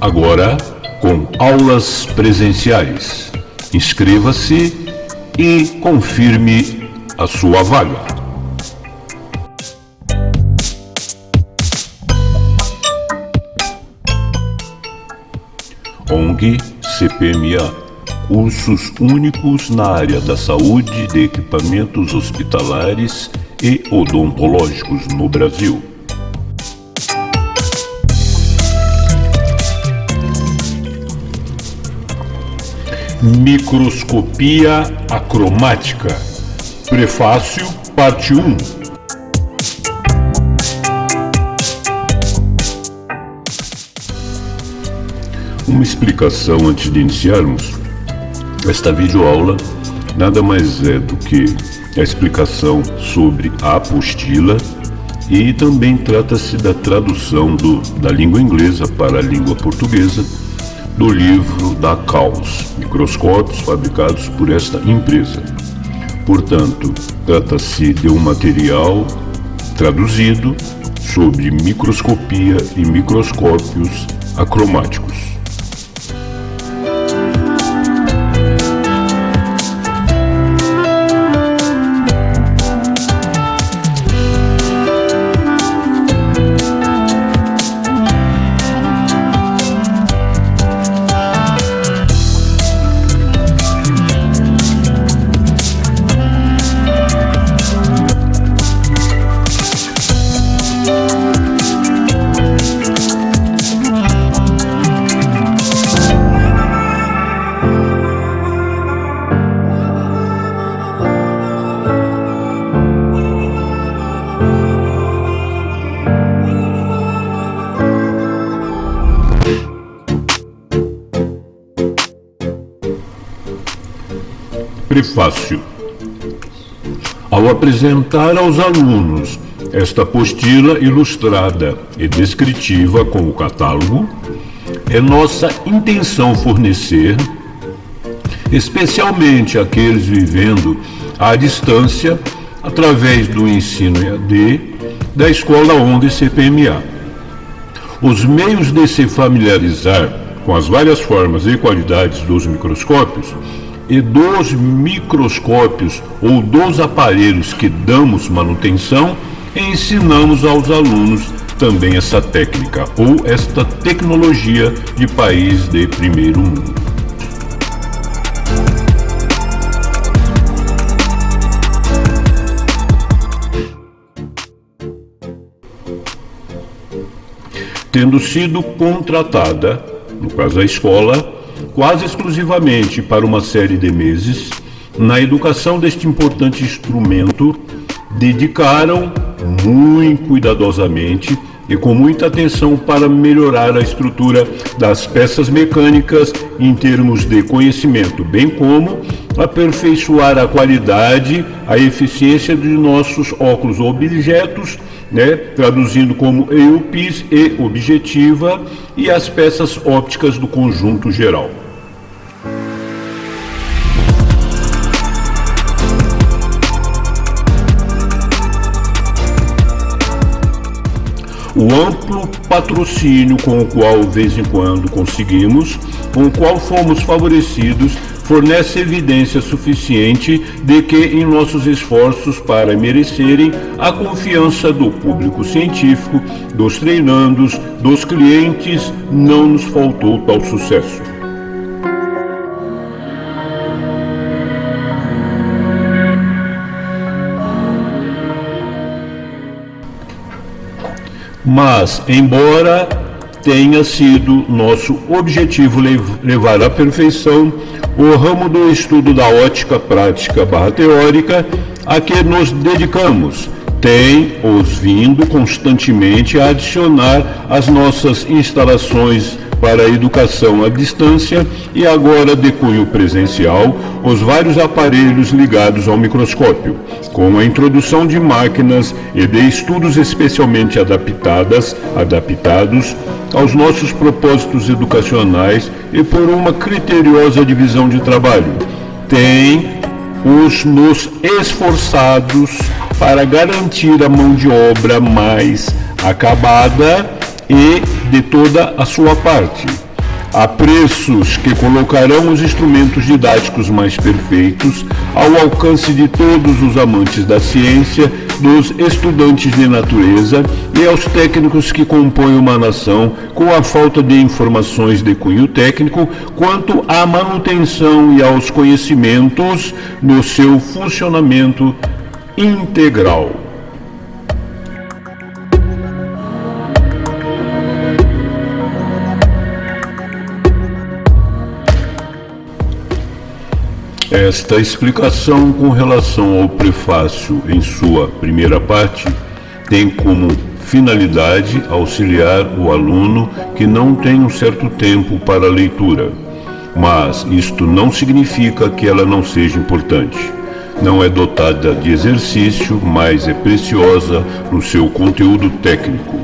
agora com aulas presenciais. Inscreva-se e confirme a sua vaga. ONG CPMA Cursos únicos na área da saúde, de equipamentos hospitalares e odontológicos no Brasil. Microscopia acromática. Prefácio, parte 1. Uma explicação antes de iniciarmos. Esta videoaula nada mais é do que a explicação sobre a apostila e também trata-se da tradução do, da língua inglesa para a língua portuguesa do livro da Caos, microscópios fabricados por esta empresa. Portanto, trata-se de um material traduzido sobre microscopia e microscópios acromáticos. Prefácio Ao apresentar aos alunos esta apostila ilustrada e descritiva com o catálogo, é nossa intenção fornecer, especialmente aqueles vivendo à distância, através do ensino EAD da Escola ONG CPMA, os meios de se familiarizar com as várias formas e qualidades dos microscópios e dos microscópios ou dos aparelhos que damos manutenção, ensinamos aos alunos também essa técnica ou esta tecnologia de país de primeiro mundo. Tendo sido contratada, no caso a escola, quase exclusivamente para uma série de meses, na educação deste importante instrumento, dedicaram muito cuidadosamente e com muita atenção para melhorar a estrutura das peças mecânicas em termos de conhecimento, bem como aperfeiçoar a qualidade, a eficiência de nossos óculos objetos né, traduzindo como EUPIS e objetiva, e as peças ópticas do conjunto geral. O amplo patrocínio com o qual, de vez em quando, conseguimos, com o qual fomos favorecidos, fornece evidência suficiente de que em nossos esforços para merecerem a confiança do público científico, dos treinandos, dos clientes, não nos faltou tal sucesso. Mas, embora tenha sido nosso objetivo levar à perfeição o ramo do estudo da ótica prática barra teórica a que nos dedicamos, tem os vindo constantemente a adicionar às nossas instalações para a educação à distância e agora de cunho presencial os vários aparelhos ligados ao microscópio, com a introdução de máquinas e de estudos especialmente adaptadas, adaptados aos nossos propósitos educacionais e por uma criteriosa divisão de trabalho. Tem os nos esforçados para garantir a mão de obra mais acabada e de toda a sua parte. a preços que colocarão os instrumentos didáticos mais perfeitos ao alcance de todos os amantes da ciência, dos estudantes de natureza e aos técnicos que compõem uma nação com a falta de informações de cunho técnico quanto à manutenção e aos conhecimentos no seu funcionamento integral. Esta explicação com relação ao prefácio em sua primeira parte tem como finalidade auxiliar o aluno que não tem um certo tempo para a leitura, mas isto não significa que ela não seja importante. Não é dotada de exercício, mas é preciosa no seu conteúdo técnico.